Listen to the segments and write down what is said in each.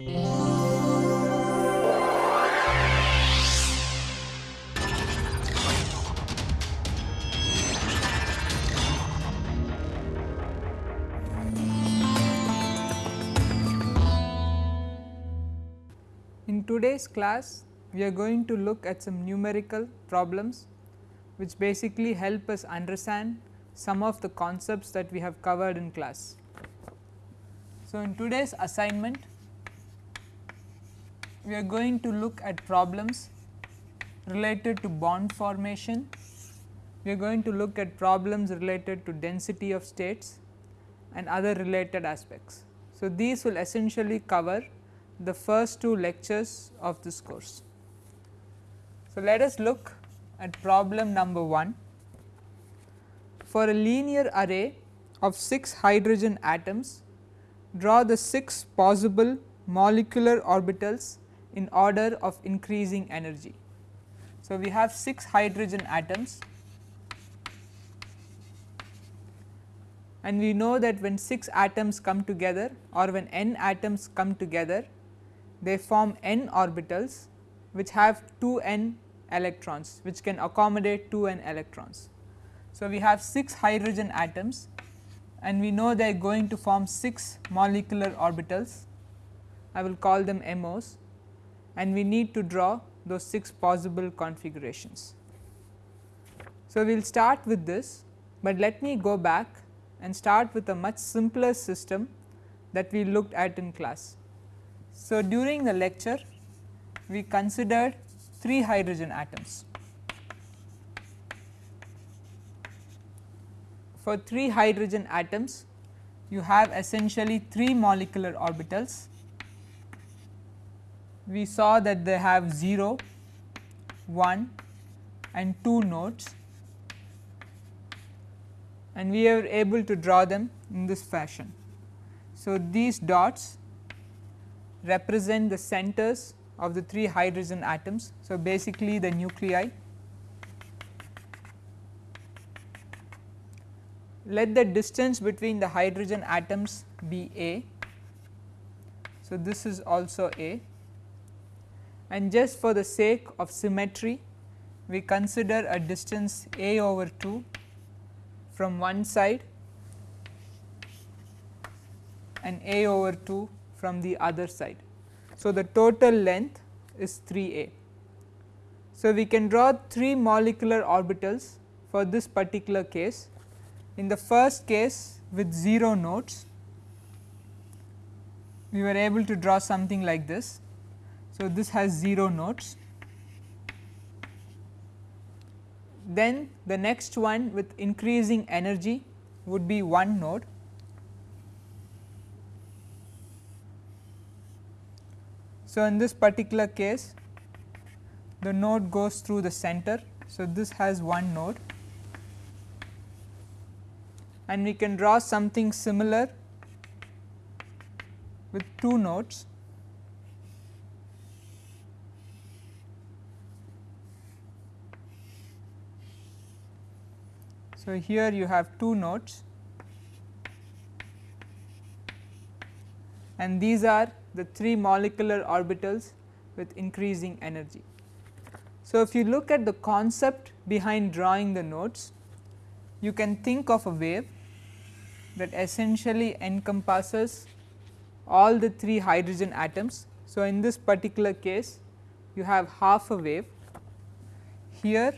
In today's class, we are going to look at some numerical problems which basically help us understand some of the concepts that we have covered in class. So, in today's assignment, we are going to look at problems related to bond formation, we are going to look at problems related to density of states and other related aspects. So, these will essentially cover the first two lectures of this course. So, let us look at problem number 1. For a linear array of 6 hydrogen atoms, draw the 6 possible molecular orbitals in order of increasing energy. So, we have 6 hydrogen atoms and we know that when 6 atoms come together or when n atoms come together they form n orbitals which have 2 n electrons which can accommodate 2 n electrons. So, we have 6 hydrogen atoms and we know they are going to form 6 molecular orbitals I will call them MOs and we need to draw those 6 possible configurations. So, we will start with this, but let me go back and start with a much simpler system that we looked at in class. So, during the lecture we considered 3 hydrogen atoms. For 3 hydrogen atoms you have essentially 3 molecular orbitals. We saw that they have 0, 1 and 2 nodes and we are able to draw them in this fashion. So, these dots represent the centers of the 3 hydrogen atoms. So, basically the nuclei. Let the distance between the hydrogen atoms be a. So, this is also a and just for the sake of symmetry we consider a distance a over 2 from one side and a over 2 from the other side. So, the total length is 3 a. So, we can draw 3 molecular orbitals for this particular case. In the first case with 0 nodes, we were able to draw something like this. So, this has 0 nodes. Then the next one with increasing energy would be 1 node So, in this particular case the node goes through the center. So, this has one node and we can draw something similar with two nodes. So, here you have two nodes and these are the 3 molecular orbitals with increasing energy. So, if you look at the concept behind drawing the nodes, you can think of a wave that essentially encompasses all the 3 hydrogen atoms. So, in this particular case you have half a wave here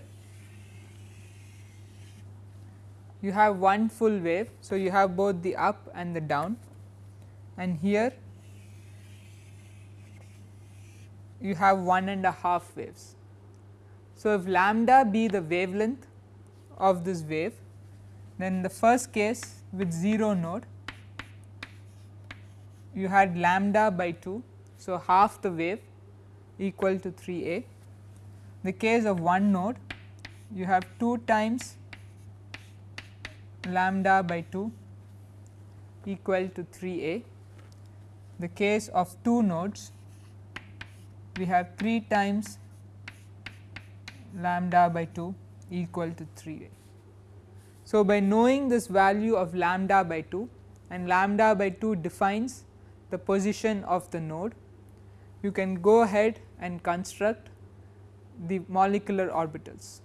you have one full wave. So, you have both the up and the down and here you have one and a half waves. So, if lambda be the wavelength of this wave then the first case with 0 node you had lambda by 2. So, half the wave equal to 3 a. The case of one node you have 2 times lambda by 2 equal to 3 a. The case of 2 nodes we have 3 times lambda by 2 equal to 3 a. So, by knowing this value of lambda by 2 and lambda by 2 defines the position of the node you can go ahead and construct the molecular orbitals.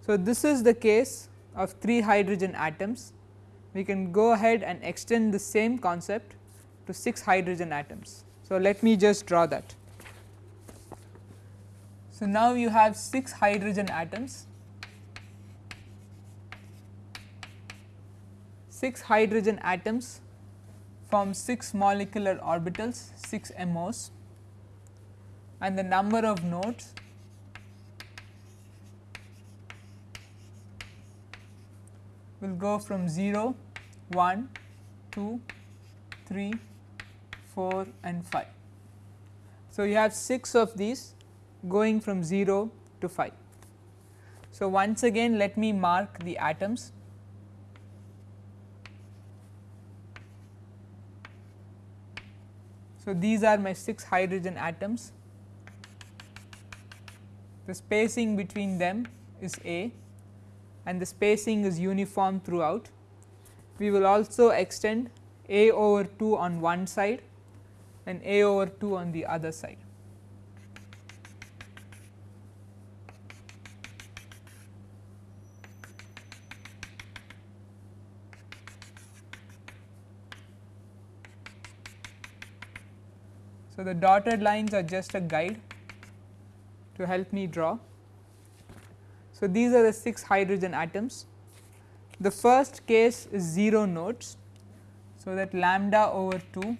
So, this is the case of 3 hydrogen atoms, we can go ahead and extend the same concept to 6 hydrogen atoms. So, let me just draw that. So, now you have 6 hydrogen atoms, 6 hydrogen atoms form 6 molecular orbitals 6 MOs and the number of nodes will go from 0, 1, 2, 3, 4 and 5. So, you have 6 of these going from 0 to 5. So, once again let me mark the atoms. So, these are my 6 hydrogen atoms. The spacing between them is A and the spacing is uniform throughout. We will also extend A over 2 on one side and A over 2 on the other side. So, the dotted lines are just a guide to help me draw. So, these are the 6 hydrogen atoms. The first case is 0 nodes. So, that lambda over 2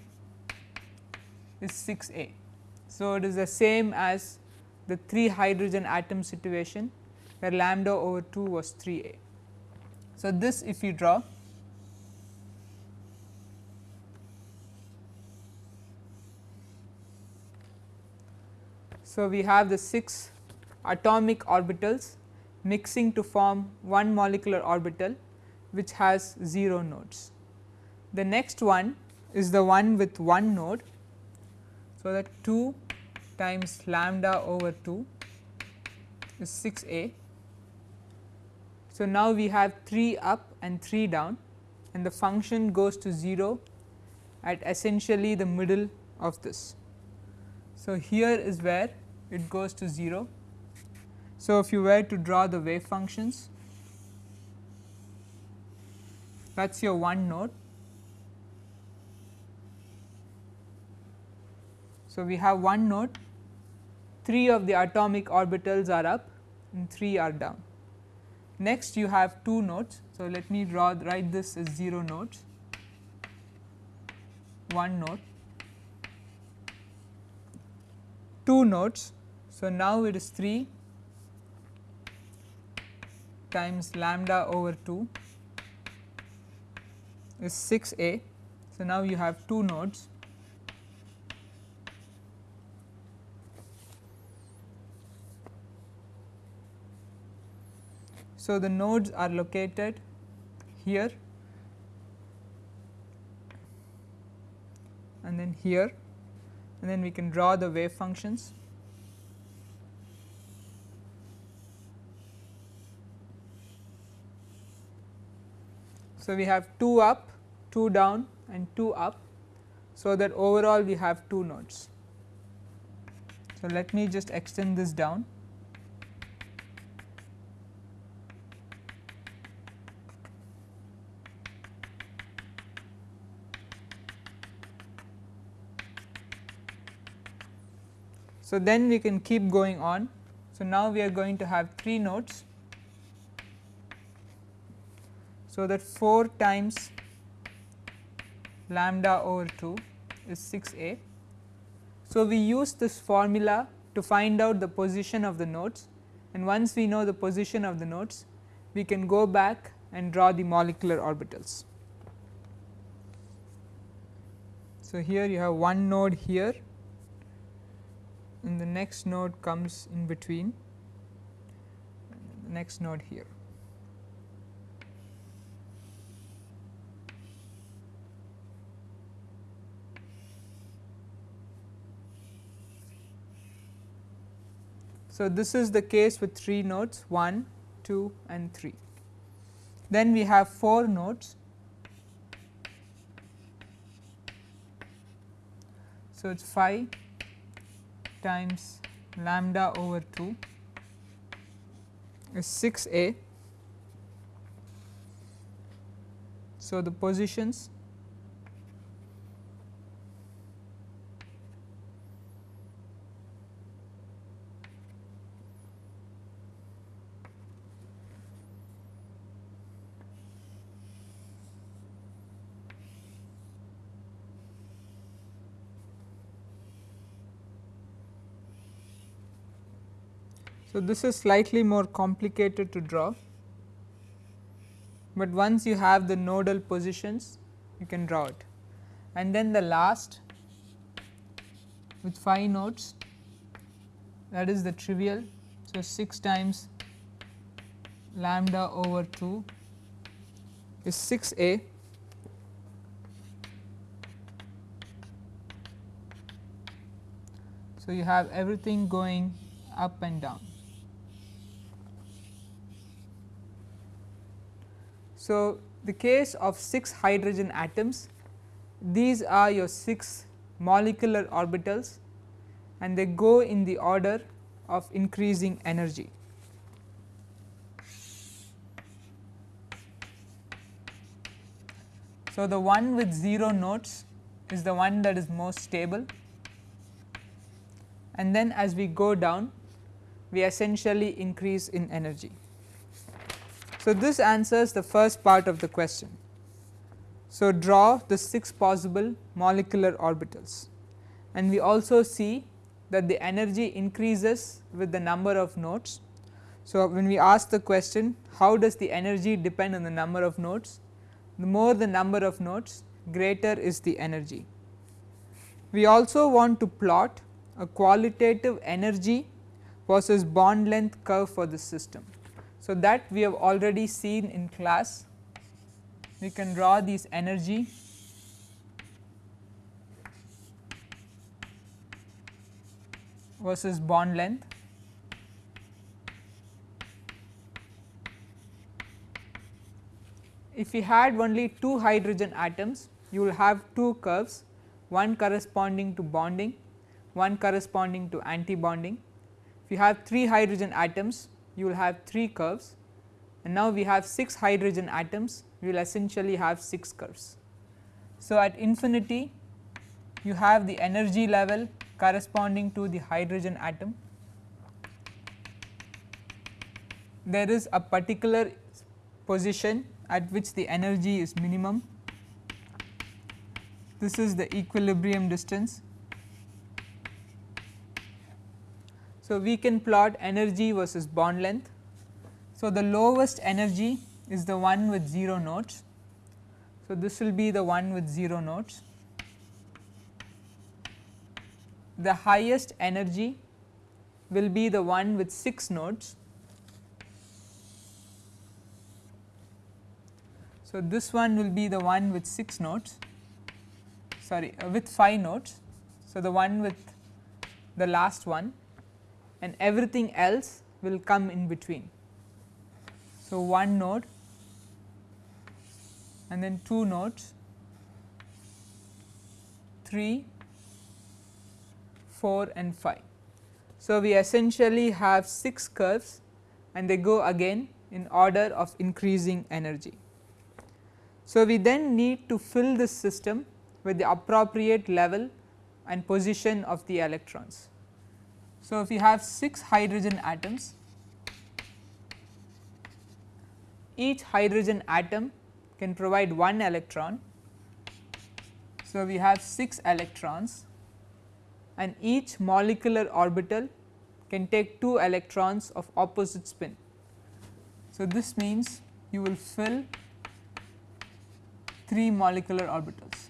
is 6 a. So, it is the same as the 3 hydrogen atom situation where lambda over 2 was 3 a. So, this if you draw So, we have the 6 atomic orbitals mixing to form one molecular orbital which has 0 nodes. The next one is the one with one node. So, that 2 times lambda over 2 is 6 a. So, now we have 3 up and 3 down and the function goes to 0 at essentially the middle of this. So, here is where it goes to 0 so, if you were to draw the wave functions that is your one node. So, we have one node 3 of the atomic orbitals are up and 3 are down. Next you have 2 nodes. So, let me draw write this as 0 nodes, 1 node, 2 nodes. So, now it is 3 times lambda over 2 is 6 a. So, now you have 2 nodes. So, the nodes are located here and then here and then we can draw the wave functions. So, we have 2 up, 2 down and 2 up. So, that overall we have 2 nodes. So, let me just extend this down. So, then we can keep going on. So, now we are going to have 3 nodes so, that 4 times lambda over 2 is 6 a. So, we use this formula to find out the position of the nodes and once we know the position of the nodes we can go back and draw the molecular orbitals. So, here you have one node here and the next node comes in between the next node here. So, this is the case with 3 nodes 1, 2 and 3. Then we have 4 nodes. So, it is 5, times lambda over 2 is 6 a. So, the positions So, this is slightly more complicated to draw, but once you have the nodal positions you can draw it and then the last with 5 nodes that is the trivial. So, 6 times lambda over 2 is 6 a So, you have everything going up and down. So, the case of 6 hydrogen atoms these are your 6 molecular orbitals and they go in the order of increasing energy. So, the one with 0 nodes is the one that is most stable and then as we go down we essentially increase in energy. So, this answers the first part of the question. So, draw the 6 possible molecular orbitals and we also see that the energy increases with the number of nodes. So, when we ask the question how does the energy depend on the number of nodes, the more the number of nodes greater is the energy. We also want to plot a qualitative energy versus bond length curve for this system. So, that we have already seen in class we can draw these energy versus bond length. If we had only 2 hydrogen atoms you will have 2 curves one corresponding to bonding, one corresponding to anti bonding. If you have 3 hydrogen atoms you will have 3 curves and now we have 6 hydrogen atoms we will essentially have 6 curves. So, at infinity you have the energy level corresponding to the hydrogen atom. There is a particular position at which the energy is minimum. This is the equilibrium distance So, we can plot energy versus bond length. So, the lowest energy is the one with 0 nodes. So, this will be the one with 0 nodes. The highest energy will be the one with 6 nodes. So, this one will be the one with 6 nodes sorry uh, with 5 nodes. So, the one with the last one and everything else will come in between. So, one node and then two nodes 3, 4 and 5. So, we essentially have 6 curves and they go again in order of increasing energy. So, we then need to fill this system with the appropriate level and position of the electrons. So, if you have 6 hydrogen atoms, each hydrogen atom can provide 1 electron. So, we have 6 electrons and each molecular orbital can take 2 electrons of opposite spin. So, this means you will fill 3 molecular orbitals.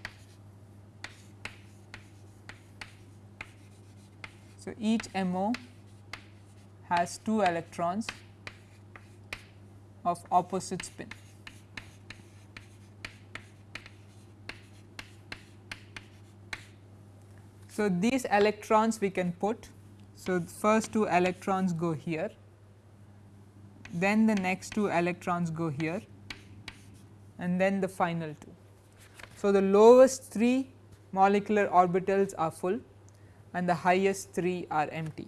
So, each MO has 2 electrons of opposite spin. So, these electrons we can put. So, first 2 electrons go here, then the next 2 electrons go here and then the final 2. So, the lowest 3 molecular orbitals are full and the highest 3 are empty.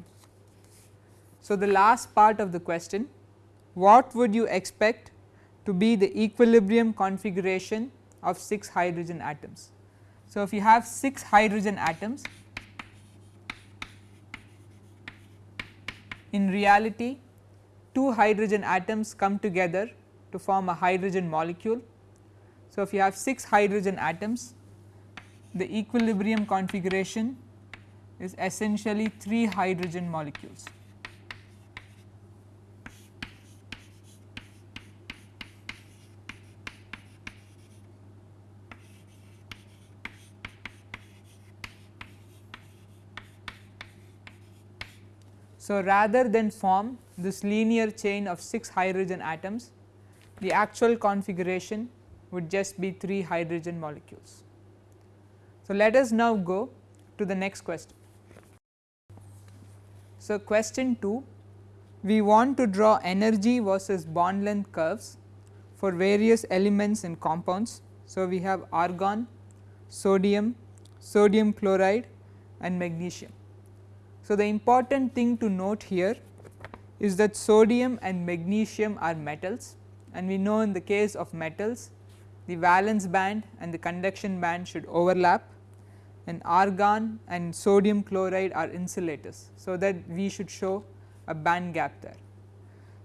So, the last part of the question what would you expect to be the equilibrium configuration of 6 hydrogen atoms. So, if you have 6 hydrogen atoms in reality 2 hydrogen atoms come together to form a hydrogen molecule. So, if you have 6 hydrogen atoms the equilibrium configuration is essentially 3 hydrogen molecules. So, rather than form this linear chain of 6 hydrogen atoms, the actual configuration would just be 3 hydrogen molecules. So, let us now go to the next question. So, question 2 we want to draw energy versus bond length curves for various elements and compounds. So, we have argon, sodium, sodium chloride and magnesium. So, the important thing to note here is that sodium and magnesium are metals and we know in the case of metals the valence band and the conduction band should overlap and argon and sodium chloride are insulators. So, that we should show a band gap there.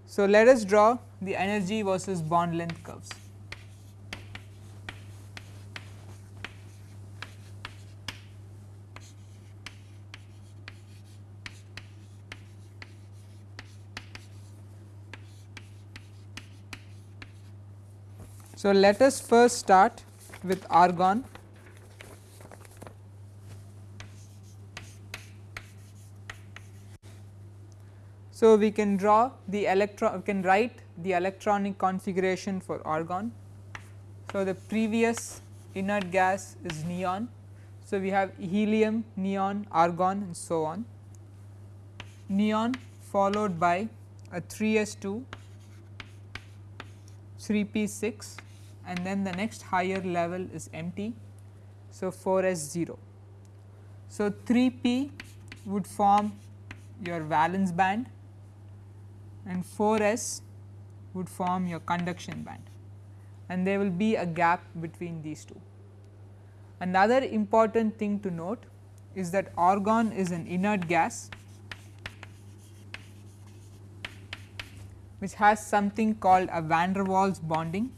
So, let us draw the energy versus bond length curves. So, let us first start with argon. So, we can draw the electron we can write the electronic configuration for argon. So, the previous inert gas is neon. So, we have helium, neon, argon and so on. Neon followed by a 3s2, 3p6 and then the next higher level is empty. So, 4 s 0. So, 3 p would form your valence band and 4 s would form your conduction band and there will be a gap between these two. Another important thing to note is that argon is an inert gas which has something called a van der Waals bonding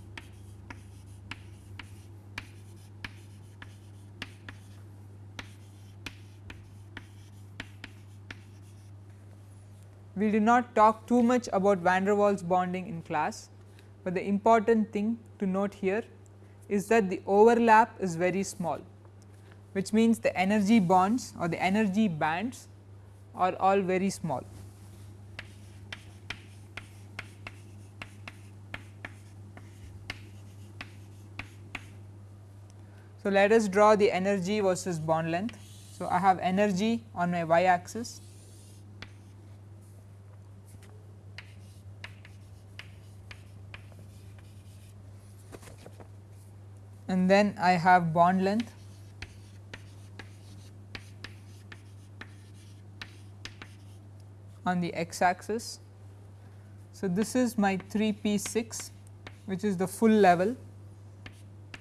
we did not talk too much about van der Waals bonding in class, but the important thing to note here is that the overlap is very small which means the energy bonds or the energy bands are all very small. So, let us draw the energy versus bond length. So, I have energy on my y axis and then I have bond length on the x axis. So, this is my 3 p 6 which is the full level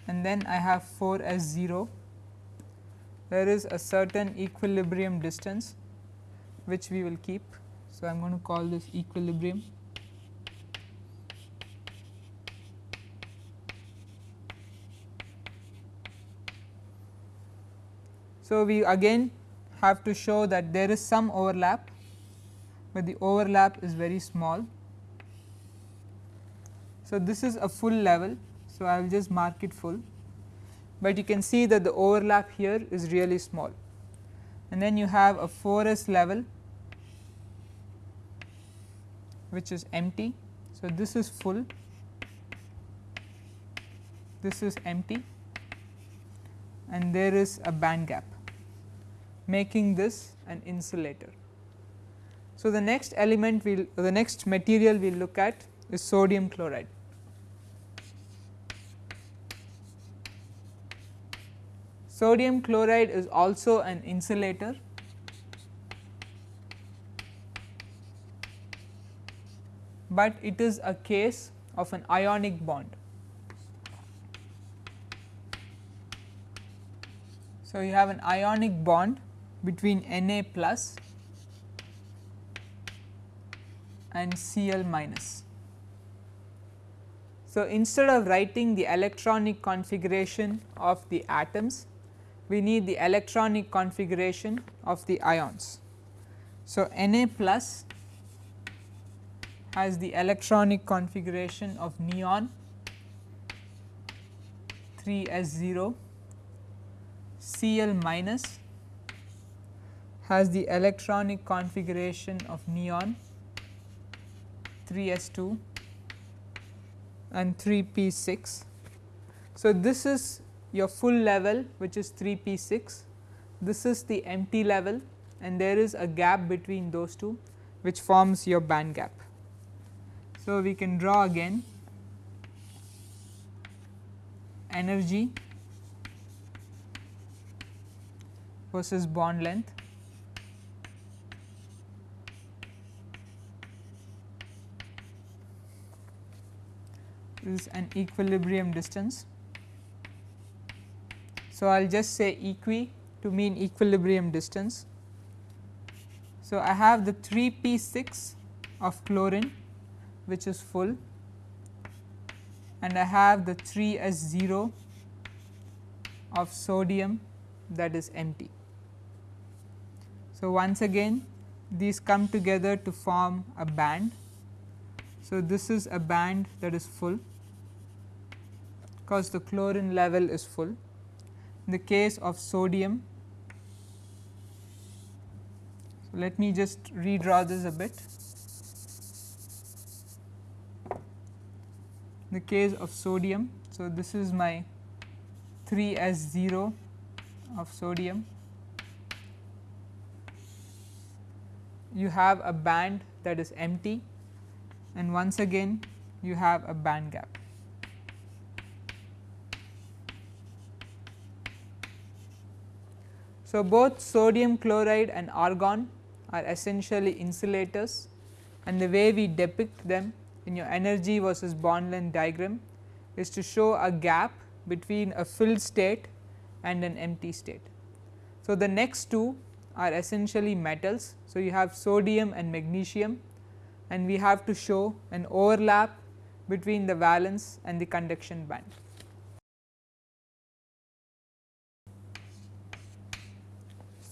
and then I have 4 s 0 there is a certain equilibrium distance which we will keep. So, I am going to call this equilibrium So, we again have to show that there is some overlap, but the overlap is very small. So, this is a full level. So, I will just mark it full, but you can see that the overlap here is really small and then you have a 4s level which is empty. So, this is full, this is empty and there is a band gap making this an insulator. So, the next element we will the next material we will look at is sodium chloride. Sodium chloride is also an insulator. but it is a case of an ionic bond. So, you have an ionic bond between Na plus and Cl minus. So, instead of writing the electronic configuration of the atoms, we need the electronic configuration of the ions. So, Na plus has the electronic configuration of neon 3 S 0 Cl minus has the electronic configuration of neon 3 S 2 and 3 P 6. So, this is your full level which is 3 P 6, this is the empty level and there is a gap between those two which forms your band gap. So, we can draw again energy versus bond length. Is an equilibrium distance. So, I will just say equi to mean equilibrium distance. So, I have the 3 P 6 of chlorine which is full and I have the 3 S 0 of sodium that is empty. So, once again these come together to form a band. So, this is a band that is full because the chlorine level is full. In the case of sodium, so let me just redraw this a bit. In the case of sodium, so this is my 3 S 0 of sodium you have a band that is empty and once again you have a band gap. So, both sodium chloride and argon are essentially insulators and the way we depict them in your energy versus bond length diagram is to show a gap between a filled state and an empty state. So, the next two are essentially metals. So, you have sodium and magnesium and we have to show an overlap between the valence and the conduction band.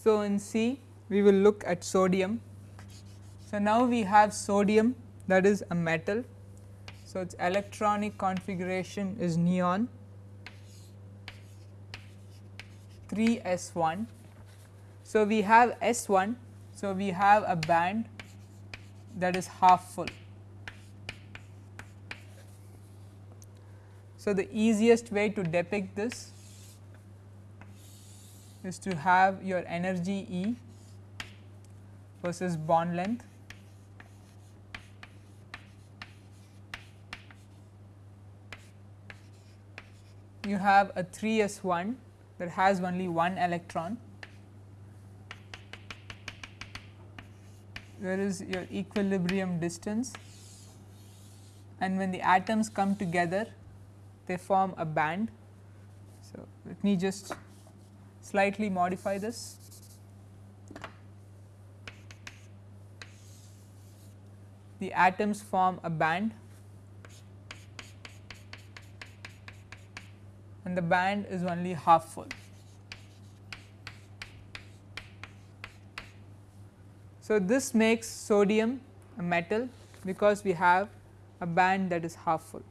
So, in C we will look at sodium. So, now we have sodium that is a metal. So, its electronic configuration is neon 3 S 1 so, we have S 1. So, we have a band that is half full. So, the easiest way to depict this is to have your energy E versus bond length. You have a 3 s 1 that has only one electron. Where is your equilibrium distance? And when the atoms come together they form a band. So, let me just slightly modify this. The atoms form a band and the band is only half full. So, this makes sodium a metal because we have a band that is half full.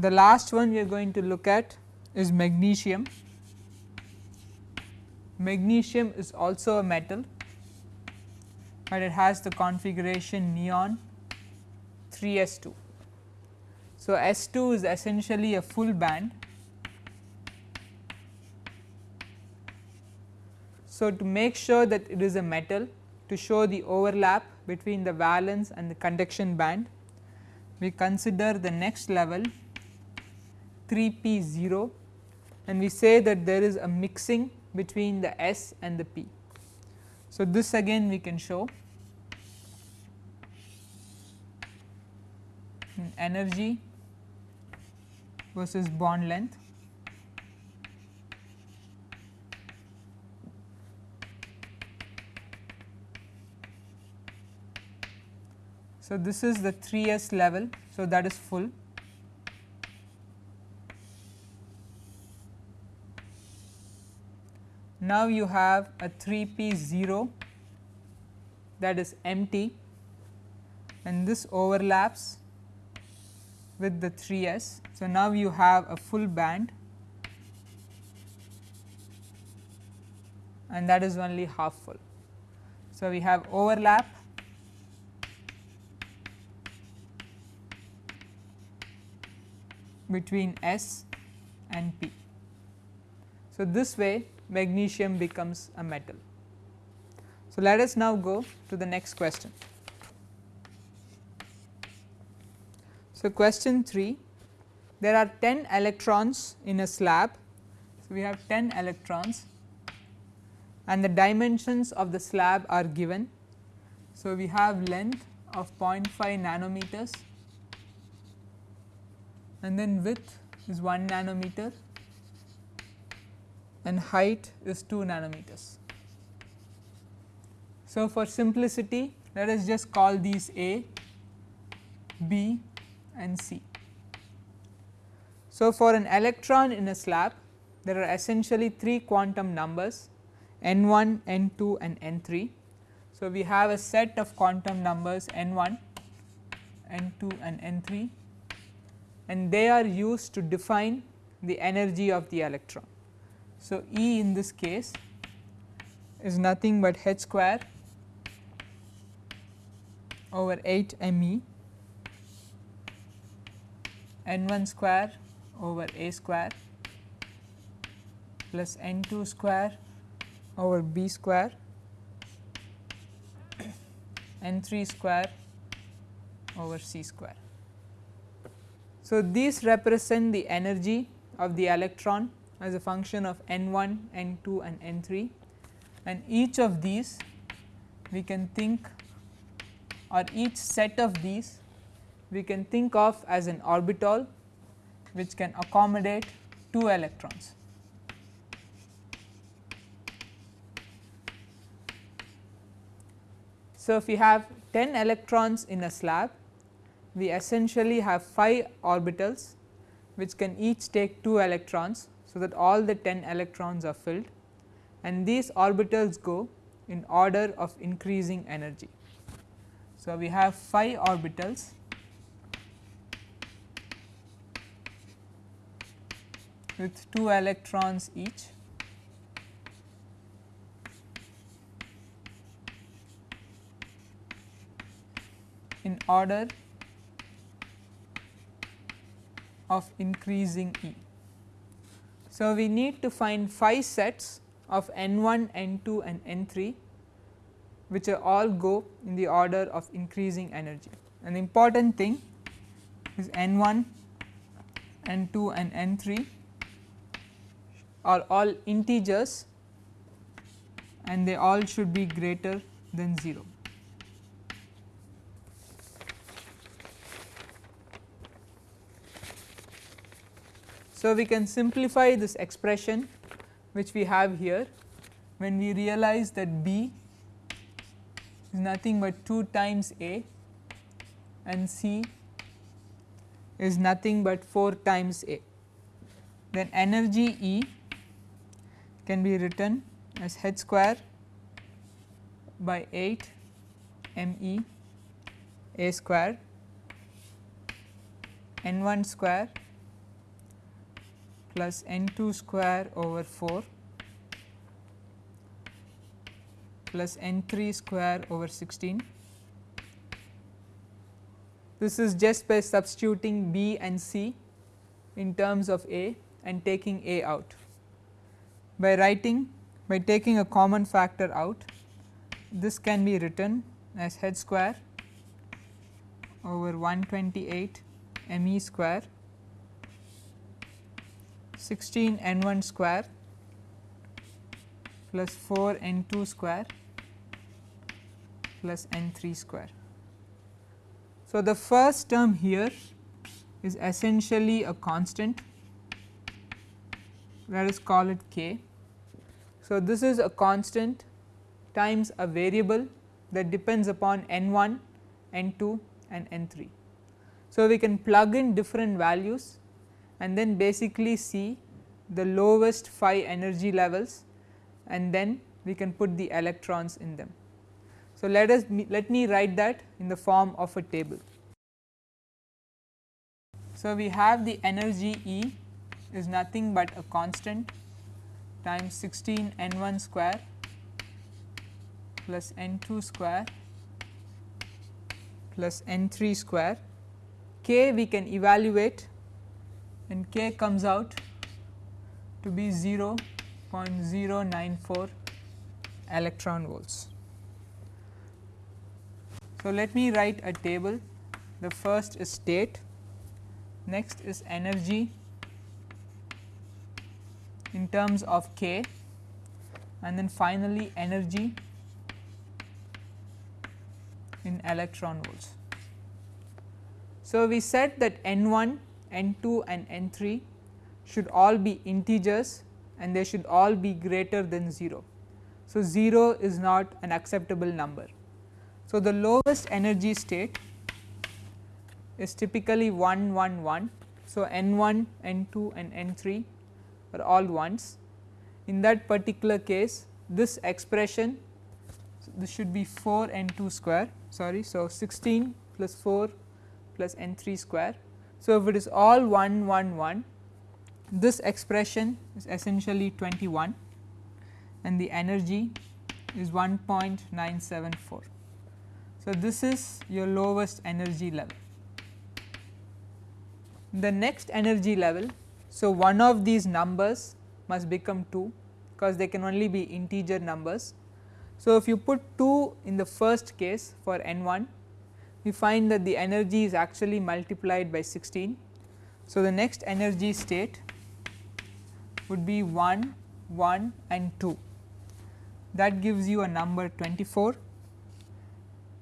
The last one we are going to look at is magnesium. Magnesium is also a metal, but it has the configuration neon 3 S 2. So, S 2 is essentially a full band So, to make sure that it is a metal to show the overlap between the valence and the conduction band, we consider the next level 3 p 0 and we say that there is a mixing between the S and the P. So, this again we can show energy versus bond length. So, this is the 3s level. So, that is full. Now, you have a 3 p 0 that is empty and this overlaps with the 3s. So, now you have a full band and that is only half full. So, we have overlap between S and P. So, this way magnesium becomes a metal. So, let us now go to the next question. So, question 3 there are 10 electrons in a slab. So, we have 10 electrons and the dimensions of the slab are given. So, we have length of 0.5 nanometers and then width is 1 nanometer and height is 2 nanometers. So, for simplicity let us just call these A, B and C. So, for an electron in a slab there are essentially 3 quantum numbers n 1, n 2 and n 3. So, we have a set of quantum numbers n 1, n 2 and n 3 and they are used to define the energy of the electron. So, E in this case is nothing but h square over 8 m n 1 square over a square plus n 2 square over b square n 3 square over c square. So, these represent the energy of the electron as a function of n 1, n 2 and n 3 and each of these we can think or each set of these we can think of as an orbital which can accommodate 2 electrons. So, if we have 10 electrons in a slab we essentially have 5 orbitals which can each take 2 electrons. So, that all the 10 electrons are filled and these orbitals go in order of increasing energy. So, we have 5 orbitals with 2 electrons each in order of increasing E. So, we need to find 5 sets of n 1, n 2 and n 3 which are all go in the order of increasing energy. An important thing is n 1, n 2 and n 3 are all integers and they all should be greater than 0. So, we can simplify this expression which we have here when we realize that B is nothing but 2 times A and C is nothing but 4 times A. Then energy E can be written as h square by 8 m e a square n 1 square plus n 2 square over 4 plus n 3 square over 16. This is just by substituting b and c in terms of a and taking a out. By writing by taking a common factor out this can be written as h square over 128 m e square 16 n 1 square plus 4 n 2 square plus n 3 square. So, the first term here is essentially a constant let us call it k. So, this is a constant times a variable that depends upon n 1, n 2 and n 3. So, we can plug in different values and then basically see the lowest 5 energy levels and then we can put the electrons in them. So, let us let me write that in the form of a table. So, we have the energy E is nothing but a constant times 16 n 1 square plus n 2 square plus n 3 square k we can evaluate and k comes out to be 0.094 electron volts. So, let me write a table the first is state next is energy in terms of k and then finally energy in electron volts. So, we said that n 1, n 2 and n 3 should all be integers and they should all be greater than 0. So, 0 is not an acceptable number. So, the lowest energy state is typically 1 1 1. So, n 1, n 2 and n 3 are all ones. In that particular case this expression so this should be 4 n 2 square sorry. So, 16 plus 4 plus n 3 square. So, if it is all 1 1 1 this expression is essentially 21 and the energy is 1.974. So, this is your lowest energy level. The next energy level so, one of these numbers must become 2 because they can only be integer numbers. So, if you put 2 in the first case for n 1 we find that the energy is actually multiplied by 16. So, the next energy state would be 1, 1 and 2 that gives you a number 24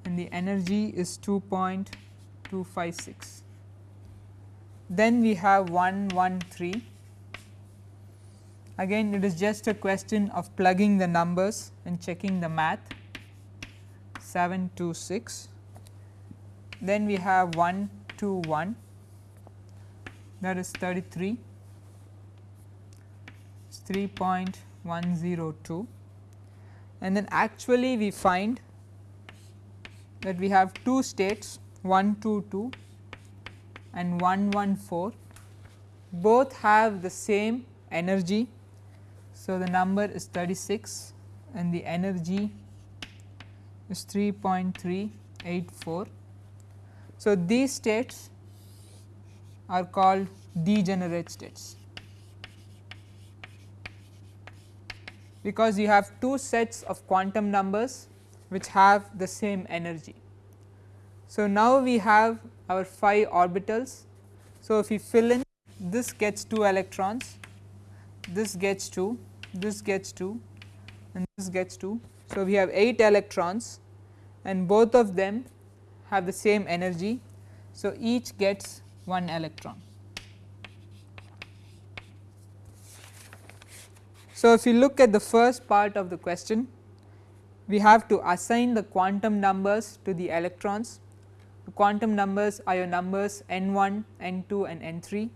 and the energy is 2.256 then we have 1 1 3 again it is just a question of plugging the numbers and checking the math. 7 2 6 then we have 1 2 1 that is 33 3.102 and then actually we find that we have two states 1 2 2 and 114 both have the same energy. So, the number is 36 and the energy is 3.384. So, these states are called degenerate states because you have two sets of quantum numbers which have the same energy. So, now we have our 5 orbitals. So, if we fill in this gets 2 electrons, this gets 2, this gets 2 and this gets 2. So, we have 8 electrons and both of them have the same energy. So, each gets 1 electron. So, if you look at the first part of the question, we have to assign the quantum numbers to the electrons The quantum numbers are your numbers n 1, n 2 and n 3.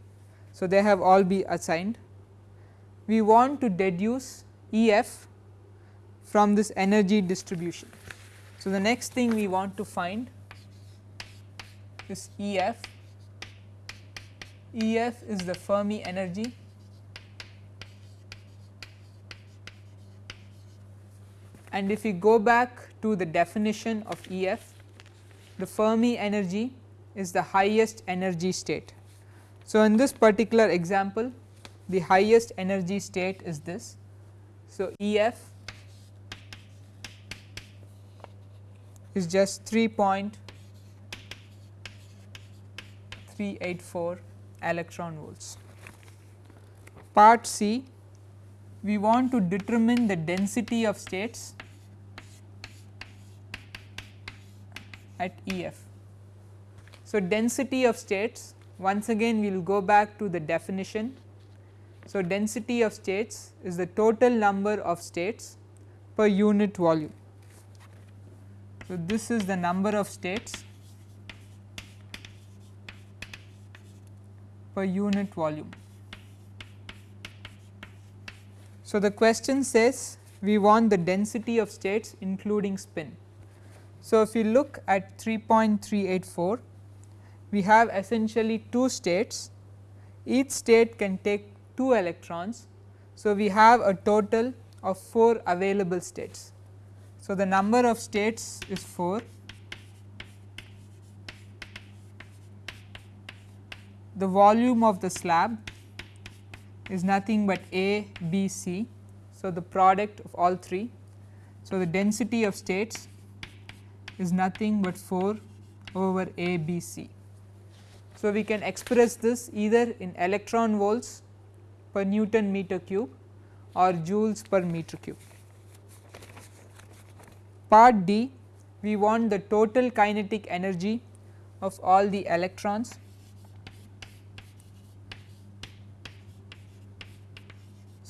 So, they have all be assigned. We want to deduce E f from this energy distribution. So, the next thing we want to find is E f. E f is the Fermi energy and if we go back to the definition of E f the Fermi energy is the highest energy state. So, in this particular example the highest energy state is this. So, E f is just 3.384 electron volts. Part C we want to determine the density of states at E f. So, density of states once again we will go back to the definition. So, density of states is the total number of states per unit volume. So, this is the number of states per unit volume. So, the question says we want the density of states including spin. So, if you look at 3.384 we have essentially two states each state can take 2 electrons. So, we have a total of 4 available states. So, the number of states is 4 the volume of the slab is nothing but A, B, C. So, the product of all three. So, the density of states is nothing but 4 over A, B, C. So, we can express this either in electron volts per Newton meter cube or joules per meter cube. Part D we want the total kinetic energy of all the electrons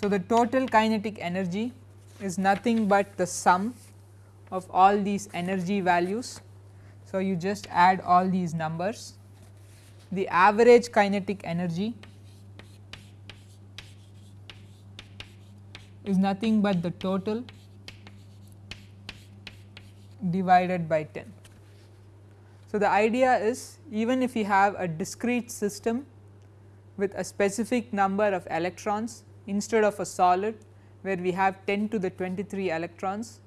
So, the total kinetic energy is nothing but the sum of all these energy values. So, you just add all these numbers. The average kinetic energy is nothing but the total divided by 10. So, the idea is even if you have a discrete system with a specific number of electrons instead of a solid where we have 10 to the 23 electrons,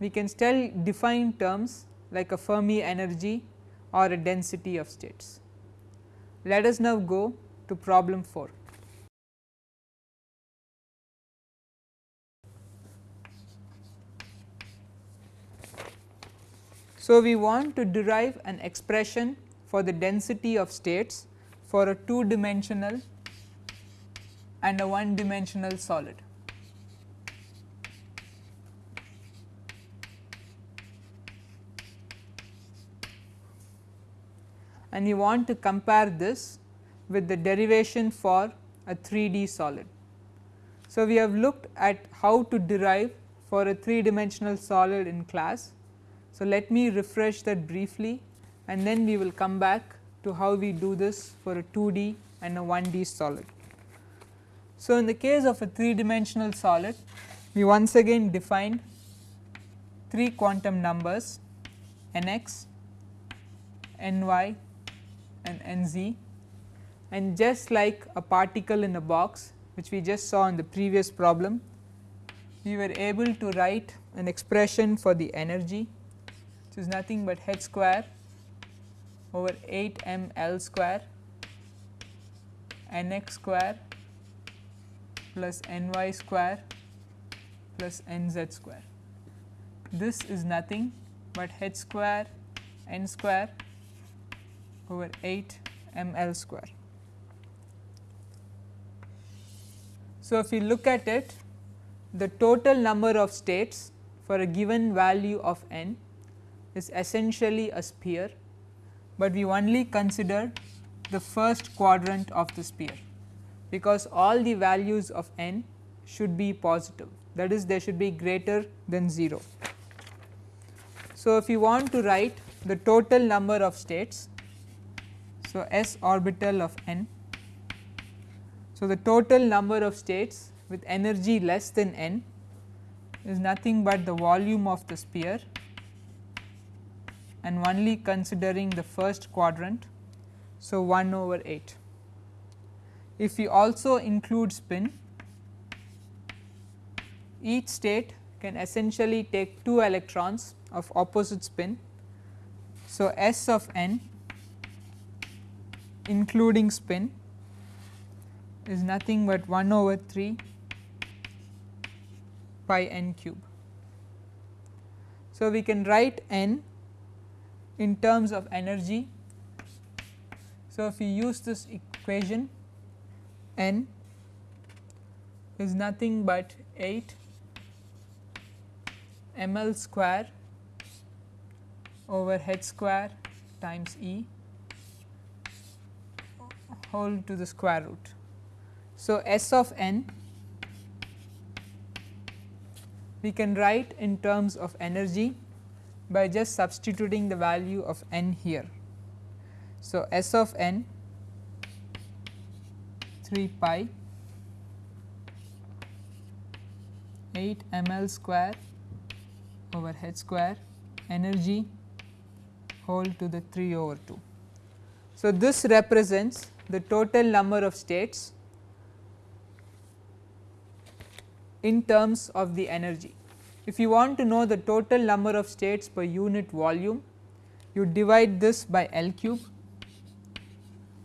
we can still define terms like a Fermi energy or a density of states. Let us now go to problem 4. So, we want to derive an expression for the density of states for a two dimensional and a one dimensional solid. And you want to compare this with the derivation for a 3D solid. So, we have looked at how to derive for a 3 dimensional solid in class. So, let me refresh that briefly and then we will come back to how we do this for a 2D and a 1D solid. So, in the case of a 3 dimensional solid we once again define 3 quantum numbers nx, ny and nz. And just like a particle in a box which we just saw in the previous problem we were able to write an expression for the energy which is nothing but h square over 8 m L square nx square plus ny square plus nz square. This is nothing but h square n square over 8 ml square. So, if we look at it the total number of states for a given value of n is essentially a sphere, but we only consider the first quadrant of the sphere because all the values of n should be positive that is they should be greater than 0. So, if you want to write the total number of states, so s orbital of n. So, the total number of states with energy less than n is nothing but the volume of the sphere and only considering the first quadrant. So, 1 over 8. If we also include spin, each state can essentially take 2 electrons of opposite spin. So, S of n including spin is nothing but 1 over 3 pi n cube. So, we can write n in terms of energy. So, if we use this equation n is nothing but 8 ml square over h square times E whole to the square root. So, S of n we can write in terms of energy by just substituting the value of n here. So, S of n 3 pi 8 ml square over h square energy whole to the 3 over 2. So, this represents the total number of states in terms of the energy. If you want to know the total number of states per unit volume, you divide this by L cube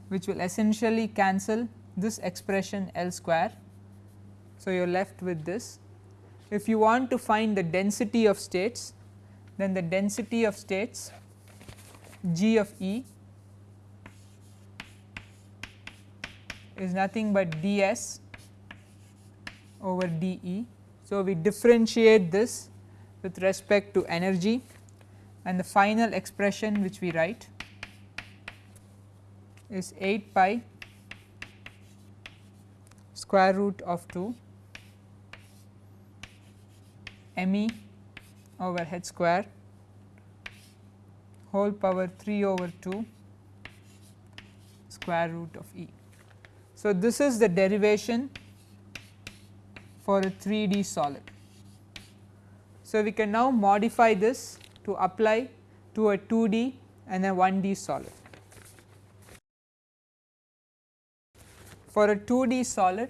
which will essentially cancel this expression L square. So, you are left with this. If you want to find the density of states, then the density of states G of E is nothing but ds over dE. So, we differentiate this with respect to energy and the final expression which we write is 8 pi square root of 2 me over h square whole power 3 over 2 square root of E. So, this is the derivation for a 3D solid. So, we can now modify this to apply to a 2D and a 1D solid. For a 2D solid,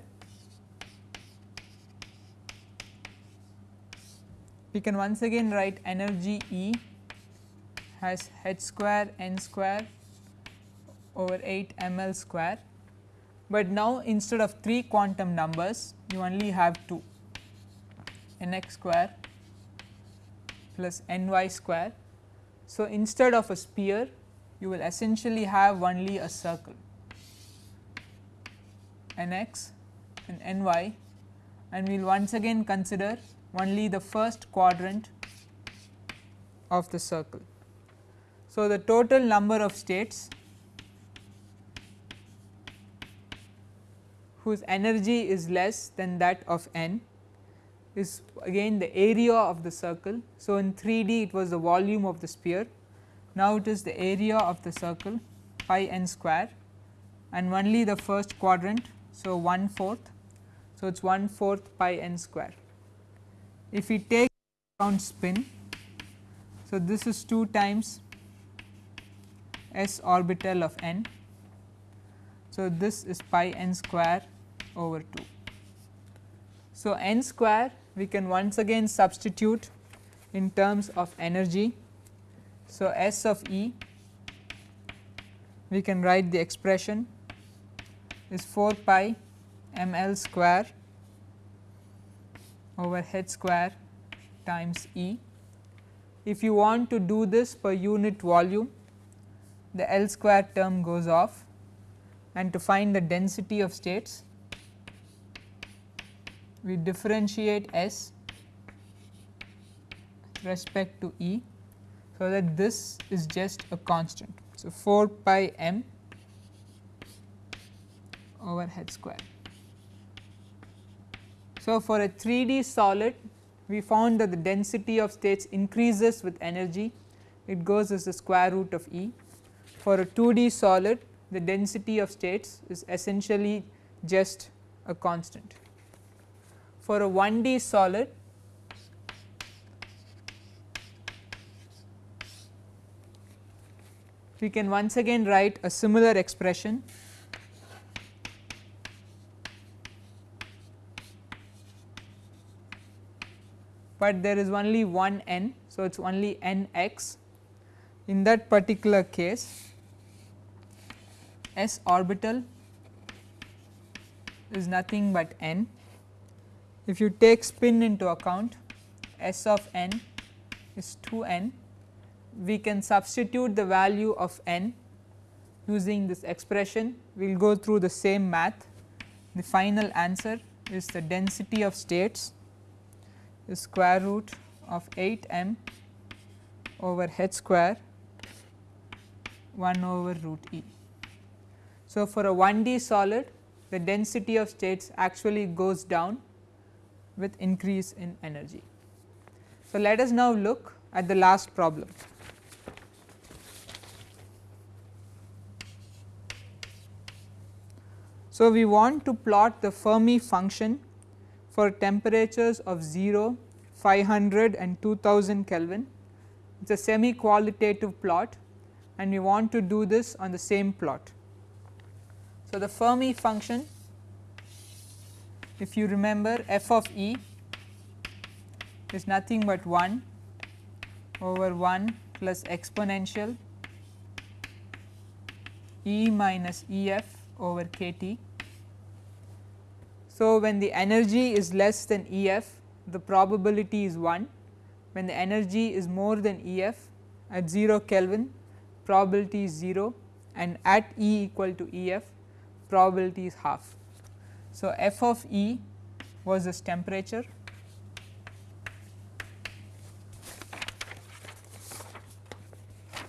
we can once again write energy E has h square n square over 8 ml square, but now instead of 3 quantum numbers you only have 2 nx square plus ny square. So, instead of a sphere you will essentially have only a circle. Nx and ny and we will once again consider only the first quadrant of the circle. So, the total number of states whose energy is less than that of n is again the area of the circle. So, in 3D it was the volume of the sphere, now it is the area of the circle pi n square and only the first quadrant. So, 1 fourth. So, it is 1 fourth pi n square. If we take count spin, so this is 2 times s orbital of n. So, this is pi n square over 2. So, n square we can once again substitute in terms of energy. So, S of E we can write the expression is 4 pi m L square over h square times E. If you want to do this per unit volume the L square term goes off and to find the density of states we differentiate S respect to E. So, that this is just a constant. So, 4 pi m over h square. So, for a 3D solid we found that the density of states increases with energy. It goes as the square root of E. For a 2D solid the density of states is essentially just a constant. For a 1D solid we can once again write a similar expression but there is only one n. So, it is only n x in that particular case s orbital is nothing but n if you take spin into account S of n is 2 n, we can substitute the value of n using this expression. We will go through the same math. The final answer is the density of states is square root of 8 m over h square 1 over root E. So, for a 1D solid the density of states actually goes down with increase in energy. So, let us now look at the last problem. So, we want to plot the Fermi function for temperatures of 0, 500 and 2000 Kelvin. It is a semi qualitative plot and we want to do this on the same plot. So, the Fermi function if you remember f of e is nothing but 1 over 1 plus exponential e minus E f over k t. So, when the energy is less than E f the probability is 1, when the energy is more than E f at 0 Kelvin probability is 0 and at E equal to E f probability is half. So, f of E was this temperature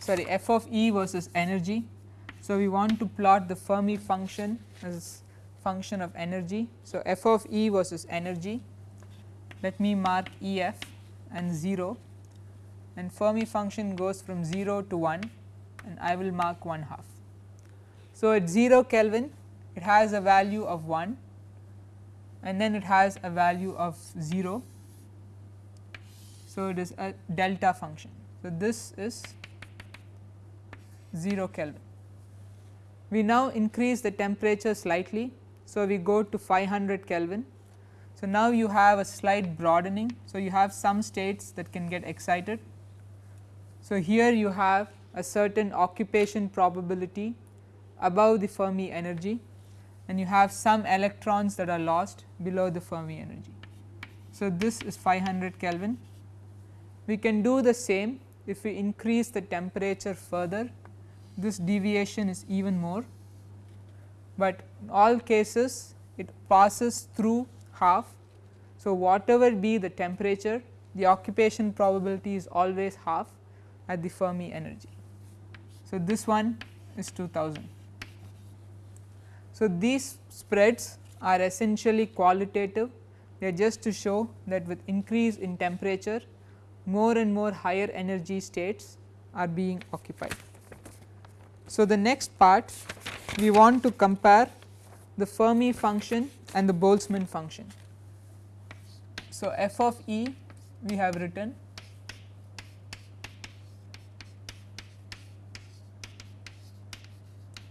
sorry f of E versus energy. So, we want to plot the Fermi function as function of energy. So, f of E versus energy let me mark E f and 0 and Fermi function goes from 0 to 1 and I will mark 1 half. So, at 0 Kelvin it has a value of 1 and then it has a value of 0. So, it is a delta function. So, this is 0 Kelvin. We now increase the temperature slightly. So, we go to 500 Kelvin. So, now you have a slight broadening. So, you have some states that can get excited. So, here you have a certain occupation probability above the Fermi energy and you have some electrons that are lost below the Fermi energy. So, this is 500 Kelvin. We can do the same if we increase the temperature further this deviation is even more, but in all cases it passes through half. So, whatever be the temperature the occupation probability is always half at the Fermi energy. So, this one is 2000. So, these spreads are essentially qualitative they are just to show that with increase in temperature more and more higher energy states are being occupied. So, the next part we want to compare the Fermi function and the Boltzmann function. So, f of E we have written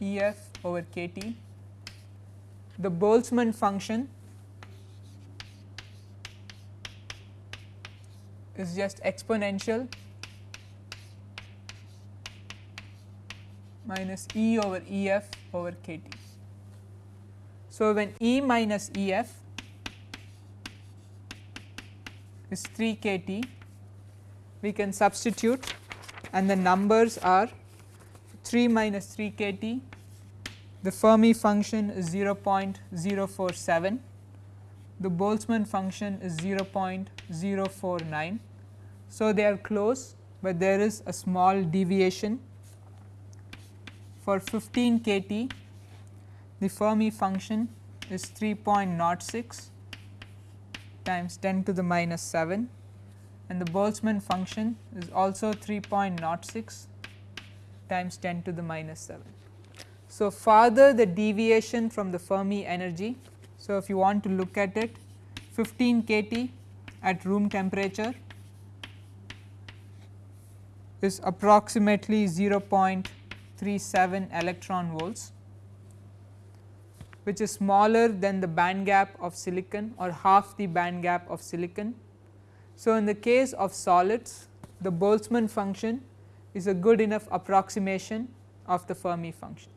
E f over k t. The Boltzmann function is just exponential minus E over E f over k t. So, when E minus E f is 3 k t, we can substitute and the numbers are 3 minus 3 k t, the Fermi function is 0.047, the Boltzmann function is 0.049. So, they are close, but there is a small deviation for 15 kT the Fermi function is 3.06 times 10 to the minus 7 and the Boltzmann function is also 3.06 times 10 to the minus 7. So, further the deviation from the Fermi energy. So, if you want to look at it 15 kT at room temperature is approximately 0. 37 electron volts which is smaller than the band gap of silicon or half the band gap of silicon. So, in the case of solids the Boltzmann function is a good enough approximation of the Fermi function.